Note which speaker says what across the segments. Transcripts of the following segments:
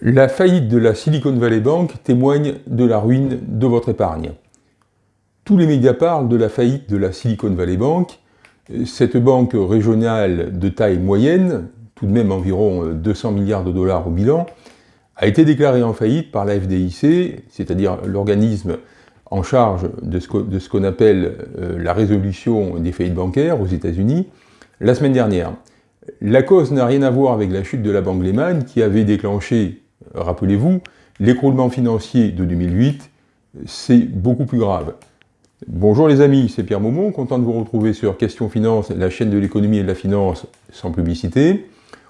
Speaker 1: La faillite de la Silicon Valley Bank témoigne de la ruine de votre épargne. Tous les médias parlent de la faillite de la Silicon Valley Bank. Cette banque régionale de taille moyenne, tout de même environ 200 milliards de dollars au bilan, a été déclarée en faillite par la FDIC, c'est-à-dire l'organisme en charge de ce qu'on appelle euh, la résolution des faillites bancaires aux États-Unis, la semaine dernière. La cause n'a rien à voir avec la chute de la banque Lehman qui avait déclenché rappelez-vous, l'écroulement financier de 2008, c'est beaucoup plus grave. Bonjour les amis, c'est Pierre Maumont, content de vous retrouver sur Question Finance, la chaîne de l'économie et de la finance sans publicité.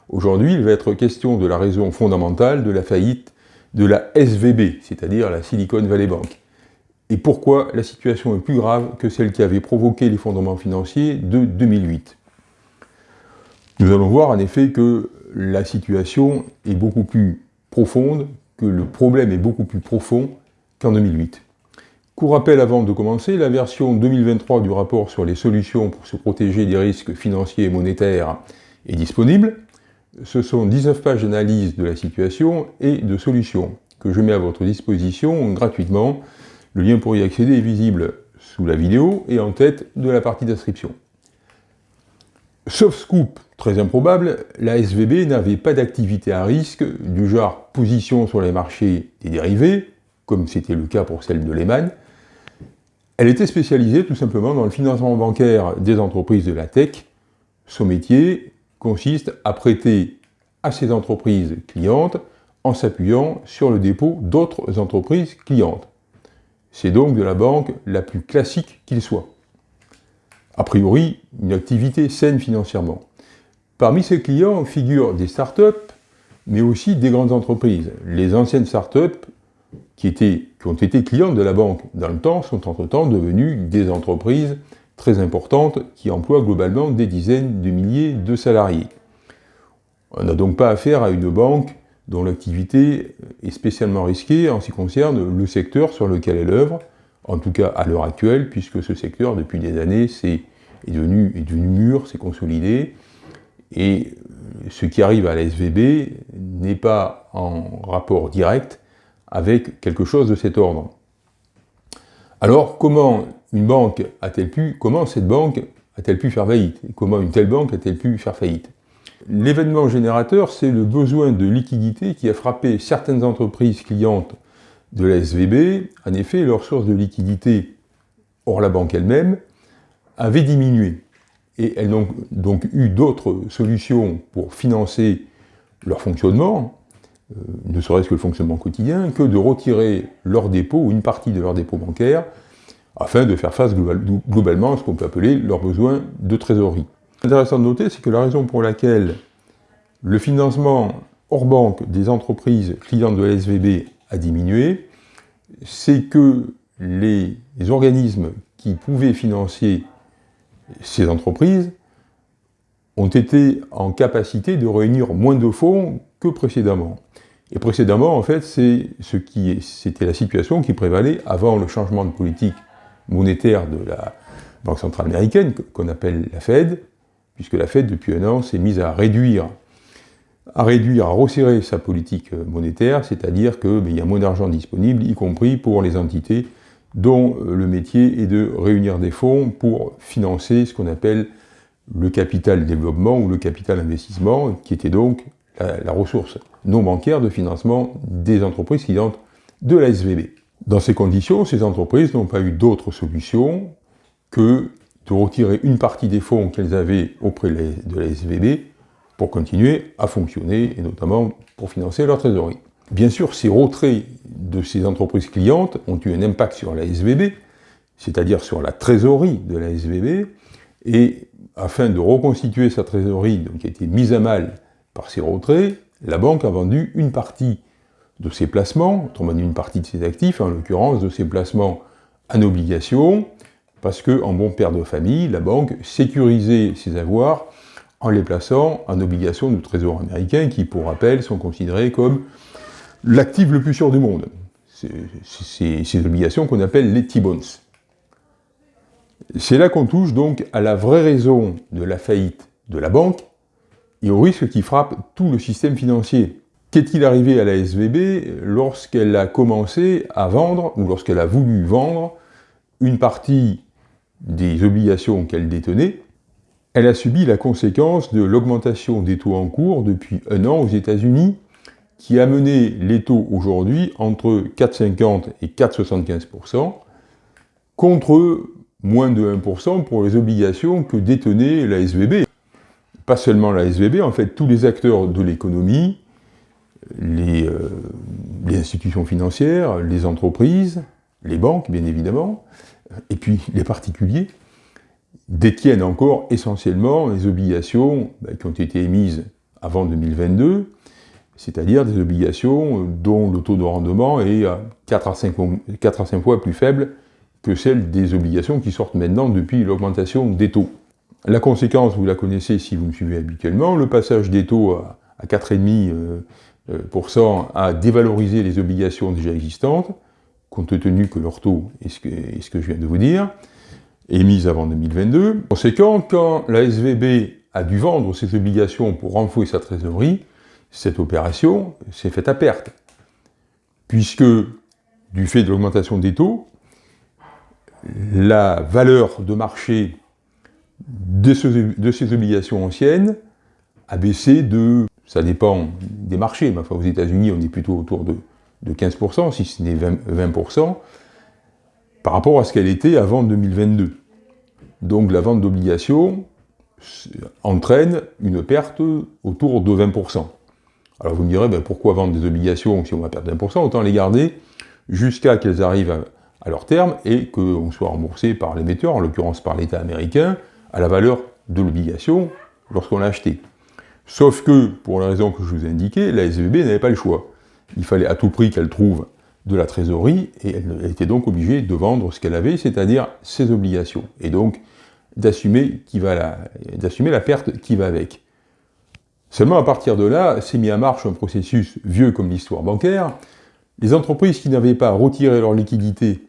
Speaker 1: Aujourd'hui, il va être question de la raison fondamentale de la faillite de la SVB, c'est-à-dire la Silicon Valley Bank. Et pourquoi la situation est plus grave que celle qui avait provoqué l'effondrement financier de 2008. Nous allons voir en effet que la situation est beaucoup plus profonde, que le problème est beaucoup plus profond qu'en 2008. Court rappel avant de commencer, la version 2023 du rapport sur les solutions pour se protéger des risques financiers et monétaires est disponible. Ce sont 19 pages d'analyse de la situation et de solutions que je mets à votre disposition gratuitement. Le lien pour y accéder est visible sous la vidéo et en tête de la partie d'inscription. Sauf scoop très improbable, la SVB n'avait pas d'activité à risque du genre position sur les marchés des dérivés, comme c'était le cas pour celle de Lehman. Elle était spécialisée tout simplement dans le financement bancaire des entreprises de la tech. Son métier consiste à prêter à ces entreprises clientes en s'appuyant sur le dépôt d'autres entreprises clientes. C'est donc de la banque la plus classique qu'il soit a priori, une activité saine financièrement. Parmi ses clients figurent des startups, mais aussi des grandes entreprises. Les anciennes startups qui, qui ont été clientes de la banque dans le temps sont entre-temps devenues des entreprises très importantes qui emploient globalement des dizaines de milliers de salariés. On n'a donc pas affaire à une banque dont l'activité est spécialement risquée en ce qui concerne le secteur sur lequel elle œuvre, en tout cas à l'heure actuelle, puisque ce secteur, depuis des années, est, devenu, est devenu mûr, s'est consolidé, et ce qui arrive à la SVB n'est pas en rapport direct avec quelque chose de cet ordre. Alors, comment une banque a-t-elle pu, comment cette banque a-t-elle pu faire faillite? Comment une telle banque a-t-elle pu faire faillite? L'événement générateur, c'est le besoin de liquidité qui a frappé certaines entreprises clientes de la SVB, en effet, leur source de liquidité, hors la banque elle-même, avait diminué. Et elles n'ont donc eu d'autres solutions pour financer leur fonctionnement, euh, ne serait-ce que le fonctionnement quotidien, que de retirer leur dépôt ou une partie de leur dépôt bancaire afin de faire face globalement à ce qu'on peut appeler leurs besoins de trésorerie. Intéressant de noter, c'est que la raison pour laquelle le financement hors banque des entreprises clientes de la SVB a diminué, c'est que les, organismes qui pouvaient financer ces entreprises ont été en capacité de réunir moins de fonds que précédemment. Et précédemment, en fait, c'était la situation qui prévalait avant le changement de politique monétaire de la Banque centrale américaine, qu'on appelle la Fed, puisque la Fed, depuis un an, s'est mise à réduire à réduire, à resserrer sa politique euh, monétaire, c'est-à-dire qu'il ben, y a moins d'argent disponible, y compris pour les entités dont euh, le métier est de réunir des fonds pour financer ce qu'on appelle le capital développement ou le capital investissement, qui était donc la, ressource non bancaire de financement des entreprises clientes de la SVB. Dans ces conditions, ces entreprises n'ont pas eu d'autre solution que de retirer une partie des fonds qu'elles avaient auprès de la SVB pour continuer à fonctionner, et notamment pour financer leur trésorerie. Bien sûr, ces retraits de ces entreprises clientes ont eu un impact sur la SVB, c'est-à-dire sur la trésorerie de la SVB, et afin de reconstituer sa trésorerie, donc, qui a été mise à mal par ces retraits, la banque a vendu une partie de ses placements, autrement dit une partie de ses actifs, en l'occurrence de ses placements en obligation, parce que, en bon père de famille, la banque sécurisait ses avoirs en les plaçant en obligations de trésor américain qui, pour rappel, sont considérées comme l'actif le plus sûr du monde. Ces obligations qu'on appelle les T-bonds. C'est là qu'on touche donc à la vraie raison de la faillite de la banque et au risque qui frappe tout le système financier. Qu'est-il arrivé à la SVB lorsqu'elle a commencé à vendre, ou lorsqu'elle a voulu vendre, une partie des obligations qu'elle détenait Elle a subi la conséquence de l'augmentation des taux en cours depuis un an aux États-Unis, qui a mené les taux aujourd'hui entre 4,50 et 4,75%, contre moins de 1% pour les obligations que détenait la SVB. Pas seulement la SVB, en fait, tous les acteurs de l'économie, les, euh, les, institutions financières, les entreprises, les banques, bien évidemment, et puis les particuliers, détiennent encore essentiellement les obligations ben, qui ont été émises avant 2022, c'est-à-dire des obligations dont le taux de rendement est 4 à 5, 4 à 5 fois plus faible que celle des obligations qui sortent maintenant depuis l'augmentation des taux. La conséquence, vous la connaissez si vous me suivez habituellement, le passage des taux à, 4,5% euh, euh, a dévalorisé les obligations déjà existantes, compte tenu que leur taux est ce que je viens de vous dire, émise avant 2022. Conséquent, quand la SVB a dû vendre ses obligations pour renflouer sa trésorerie, cette opération s'est faite à perte, puisque du fait de l'augmentation des taux, la valeur de marché de, ces obligations anciennes a baissé de, ça dépend des marchés, mais enfin aux États-Unis on est plutôt autour de, 15%, si ce n'est 20%, par rapport à ce qu'elle était avant 2022. Donc la vente d'obligations entraîne une perte autour de 20%. Alors vous me direz, ben, pourquoi vendre des obligations si on va perdre 20% Autant les garder jusqu'à qu'elles arrivent à, leur terme et qu'on soit remboursé par l'émetteur, en l'occurrence par l'État américain, à la valeur de l'obligation lorsqu'on l'a acheté. Sauf que, pour la raison que je vous ai indiquée, la SVB n'avait pas le choix. Il fallait à tout prix qu'elle trouve de la trésorerie, et elle était donc obligée de vendre ce qu'elle avait, c'est-à-dire ses obligations, et donc d'assumer la, la perte qui va avec. Seulement à partir de là, s'est mis en marche un processus vieux comme l'histoire bancaire. Les entreprises qui n'avaient pas retiré leur liquidité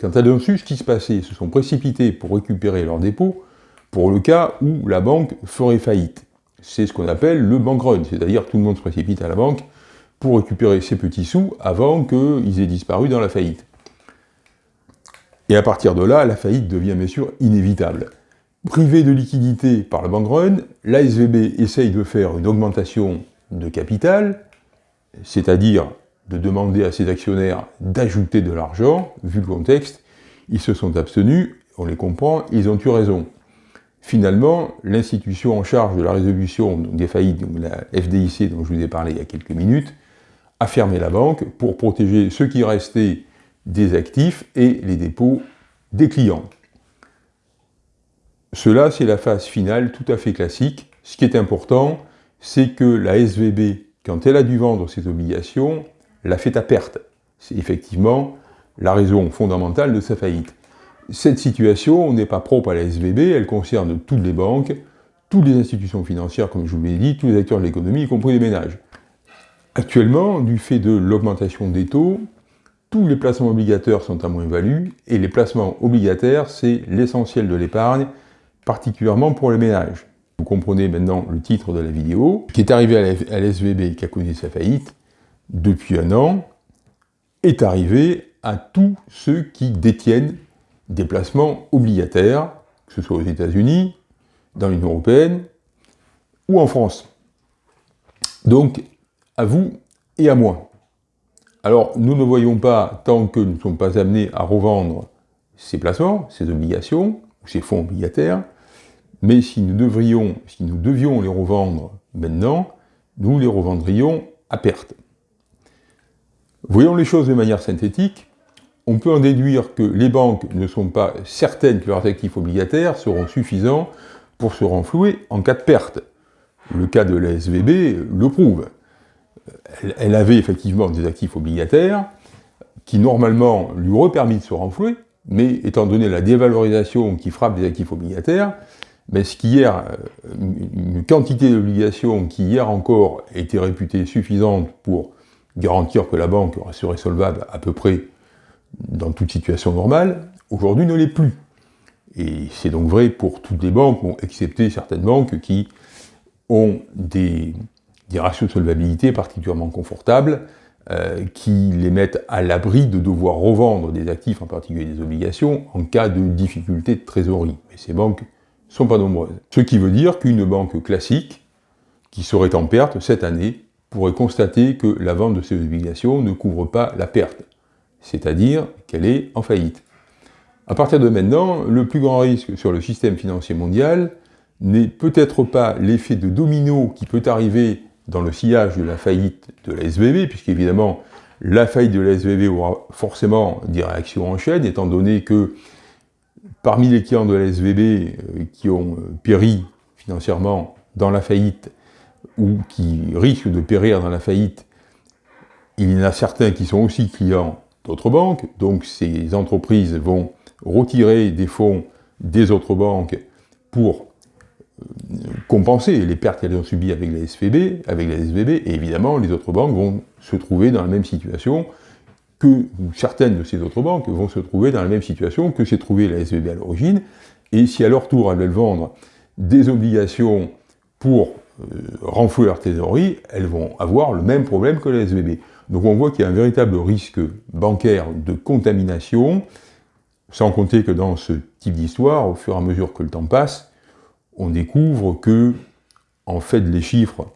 Speaker 1: quand elles ont su ce qui se passait, se sont précipitées pour récupérer leurs dépôts, pour le cas où la banque ferait faillite. C'est ce qu'on appelle le bank run, c'est-à-dire tout le monde se précipite à la banque pour récupérer ses petits sous avant qu'ils aient disparu dans la faillite. Et à partir de là, la faillite devient bien sûr inévitable. Privée de liquidité par le bank run, l'ASVB essaye de faire une augmentation de capital, c'est-à-dire de demander à ses actionnaires d'ajouter de l'argent, vu le contexte, ils se sont abstenus, on les comprend, ils ont eu raison. Finalement, l'institution en charge de la résolution des faillites, la FDIC dont je vous ai parlé il y a quelques minutes, a fermé la banque pour protéger ce qui restait des actifs et les dépôts des clients. Cela, c'est la phase finale tout à fait classique. Ce qui est important, c'est que la SVB, quand elle a dû vendre ses obligations, l'a fait à perte. C'est effectivement la raison fondamentale de sa faillite. Cette situation n'est pas propre à la SVB, elle concerne toutes les banques, toutes les institutions financières, comme je vous l'ai dit, tous les acteurs de l'économie, y compris les ménages. Actuellement, du fait de l'augmentation des taux, tous les placements obligataires sont à moins-value, et les placements obligataires, c'est l'essentiel de l'épargne, particulièrement pour les ménages. Vous comprenez maintenant le titre de la vidéo, qui est arrivé à la SVB qui a connu sa faillite, depuis un an, est arrivé à tous ceux qui détiennent des placements obligataires, que ce soit aux États-Unis, dans l'Union Européenne ou en France. Donc, à vous et à moi. Alors, nous ne voyons pas, tant que nous ne sommes pas amenés à revendre ces placements, ces obligations, ou ces fonds obligataires, mais si nous, devrions, si nous devions les revendre maintenant, nous les revendrions à perte. Voyons les choses de manière synthétique, on peut en déduire que les banques ne sont pas certaines que leurs actifs obligataires seront suffisants pour se renflouer en cas de perte. Le cas de la SVB le prouve. Elle avait effectivement des actifs obligataires qui normalement lui auraient permis de se renflouer, mais étant donné la dévalorisation qui frappe des actifs obligataires, mais ce qui hier, une quantité d'obligations qui hier encore était réputée suffisante pour garantir que la banque serait solvable à peu près dans toute situation normale, aujourd'hui ne l'est plus. Et c'est donc vrai pour toutes les banques, excepté certaines banques qui ont des, ratios de solvabilité particulièrement confortables, euh, qui les mettent à l'abri de devoir revendre des actifs, en particulier des obligations, en cas de difficulté de trésorerie. Mais ces banques sont pas nombreuses. Ce qui veut dire qu'une banque classique, qui serait en perte cette année, pourrait constater que la vente de ces obligations ne couvre pas la perte, c'est-à-dire qu'elle est en faillite. À partir de maintenant, le plus grand risque sur le système financier mondial n'est peut-être pas l'effet de domino qui peut arriver dans le sillage de la faillite de la SVB, puisqu'évidemment, la faillite de la SVB aura forcément des réactions en chaîne, étant donné que parmi les clients de la SVB euh, qui ont euh, péri financièrement dans la faillite, ou qui risquent de périr dans la faillite, il y en a certains qui sont aussi clients d'autres banques, donc ces entreprises vont retirer des fonds des autres banques pour compenser les pertes qu'elles ont subies avec la SVB, avec la SVB, et évidemment, les autres banques vont se trouver dans la même situation que, certaines de ces autres banques vont se trouver dans la même situation que s'est trouvée la SVB à l'origine, et si à leur tour elles veulent vendre des obligations pour euh, renflouer leur trésorerie, elles vont avoir le même problème que la SVB. Donc on voit qu'il y a un véritable risque bancaire de contamination, sans compter que dans ce type d'histoire, au fur et à mesure que le temps passe, on découvre que, en fait, les chiffres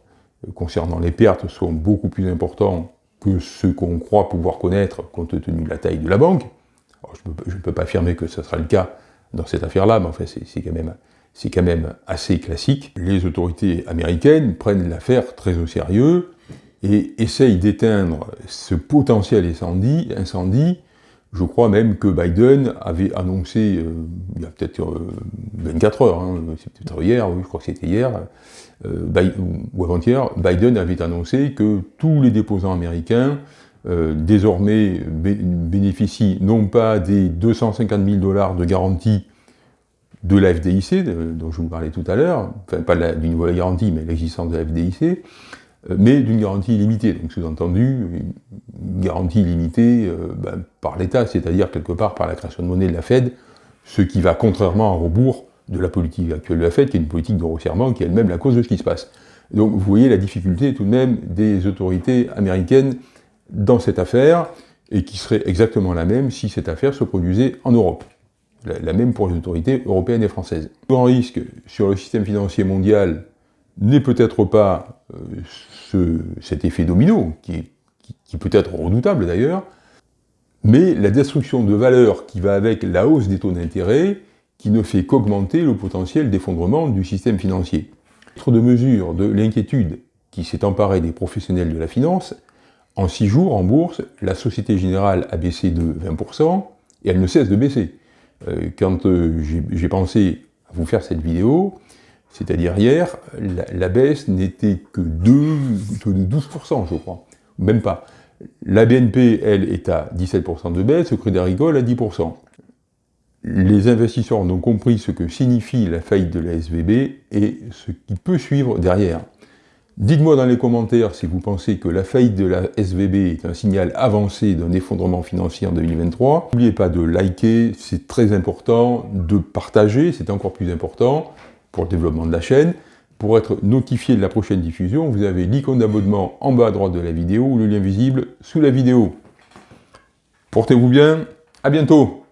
Speaker 1: concernant les pertes sont beaucoup plus importants que ce qu'on croit pouvoir connaître compte tenu de la taille de la banque. je ne peux, pas affirmer que ce sera le cas dans cette affaire-là, mais enfin, c'est quand, même, quand même assez classique. Les autorités américaines prennent l'affaire très au sérieux et essayent d'éteindre ce potentiel incendie, incendie je crois même que Biden avait annoncé, euh, il y a peut-être 24 euh, heures, hein, c'est peut-être hier, oui, je crois que c'était hier, euh, ou avant-hier, Biden avait annoncé que tous les déposants américains désormais bénéficient non pas des 250 000 dollars de garantie de la FDIC, dont je vous parlais tout à l'heure, enfin pas d'une nouvelle garantie, mais l'existence de la FDIC, mais d'une garantie illimitée. Donc sous-entendu, une garantie illimitée euh, ben, par l'État, c'est-à-dire quelque part par la création de monnaie de la Fed, ce qui va contrairement à rebours de la politique actuelle de la Fed, qui est une politique de resserrement, qui est elle-même la cause de ce qui se passe. Donc vous voyez la difficulté tout de même des autorités américaines dans cette affaire, et qui serait exactement la même si cette affaire se produisait en Europe. La, même pour les autorités européennes et françaises. Le grand risque sur le système financier mondial n'est peut-être pas euh, cet effet domino, qui, peut être redoutable d'ailleurs, mais la destruction de valeur qui va avec la hausse des taux d'intérêt, qui ne fait qu'augmenter le potentiel d'effondrement du système financier. Autre de mesure de l'inquiétude qui s'est emparée des professionnels de la finance, en six jours, en bourse, la Société Générale a baissé de 20%, et elle ne cesse de baisser. Euh, quand euh, j'ai pensé à vous faire cette vidéo, c'est-à-dire hier, la, baisse n'était que de, 12%, je crois. Même pas. La BNP, elle, est à 17% de baisse, le Crédit Agricole à 10%. Les investisseurs ont compris ce que signifie la faillite de la SVB et ce qui peut suivre derrière. Dites-moi dans les commentaires si vous pensez que la faillite de la SVB est un signal avancé d'un effondrement financier en 2023. N'oubliez pas de liker, c'est très important, de partager, c'est encore plus important pour le développement de la chaîne. Pour être notifié de la prochaine diffusion, vous avez l'icône d'abonnement en bas à droite de la vidéo ou le lien visible sous la vidéo. Portez-vous bien, à bientôt